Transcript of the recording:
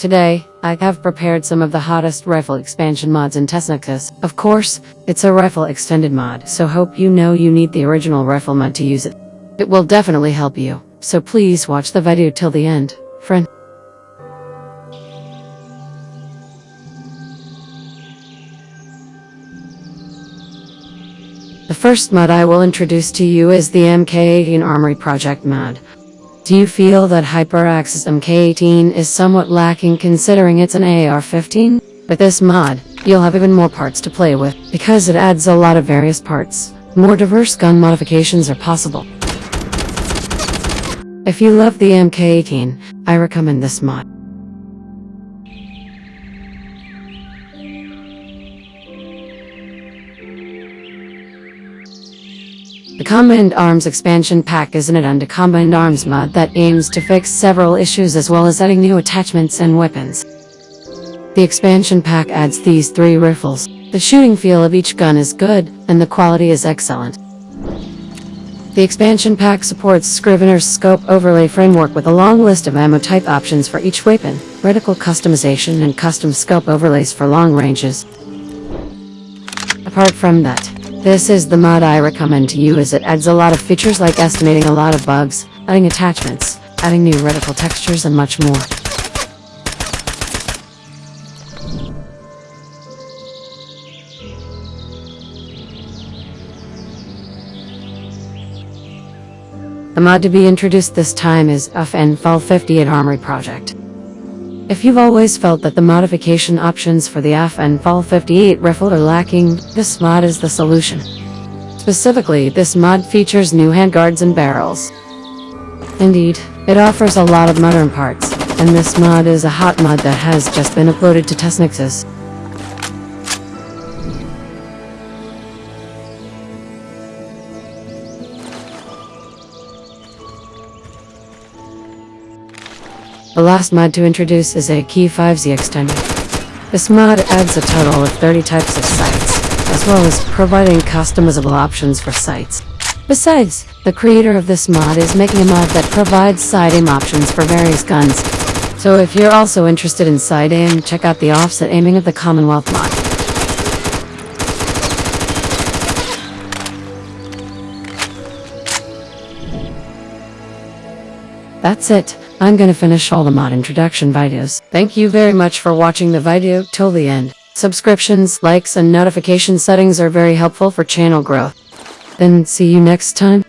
Today, I have prepared some of the hottest rifle expansion mods in Tesnexus. Of course, it's a rifle extended mod, so hope you know you need the original rifle mod to use it. It will definitely help you, so please watch the video till the end, friend. The first mod I will introduce to you is the MK18 Armory Project mod. Do you feel that HyperAxis MK18 is somewhat lacking considering it's an AR-15? With this mod, you'll have even more parts to play with, because it adds a lot of various parts. More diverse gun modifications are possible. If you love the MK18, I recommend this mod. The Combined Arms expansion pack is an add-on to Combined Arms mod that aims to fix several issues as well as adding new attachments and weapons. The expansion pack adds these three rifles. The shooting feel of each gun is good, and the quality is excellent. The expansion pack supports Scrivener's scope overlay framework with a long list of ammo type options for each weapon, reticle customization and custom scope overlays for long ranges. Apart from that, this is the mod I recommend to you as it adds a lot of features like estimating a lot of bugs, adding attachments, adding new reticle textures and much more. The mod to be introduced this time is FN FAL 58 Armory Project. If you've always felt that the modification options for the AF and FAL 58 rifle are lacking, this mod is the solution. Specifically, this mod features new handguards and barrels. Indeed, it offers a lot of modern parts, and this mod is a hot mod that has just been uploaded to Tesnexus. The last mod to introduce is a Key 5Z extender. This mod adds a total of 30 types of sights, as well as providing customizable options for sights. Besides, the creator of this mod is making a mod that provides side aim options for various guns. So if you're also interested in side aim, check out the offset aiming of the Commonwealth mod. That's it. I'm gonna finish all the mod introduction videos. Thank you very much for watching the video till the end. Subscriptions, likes, and notification settings are very helpful for channel growth. Then see you next time.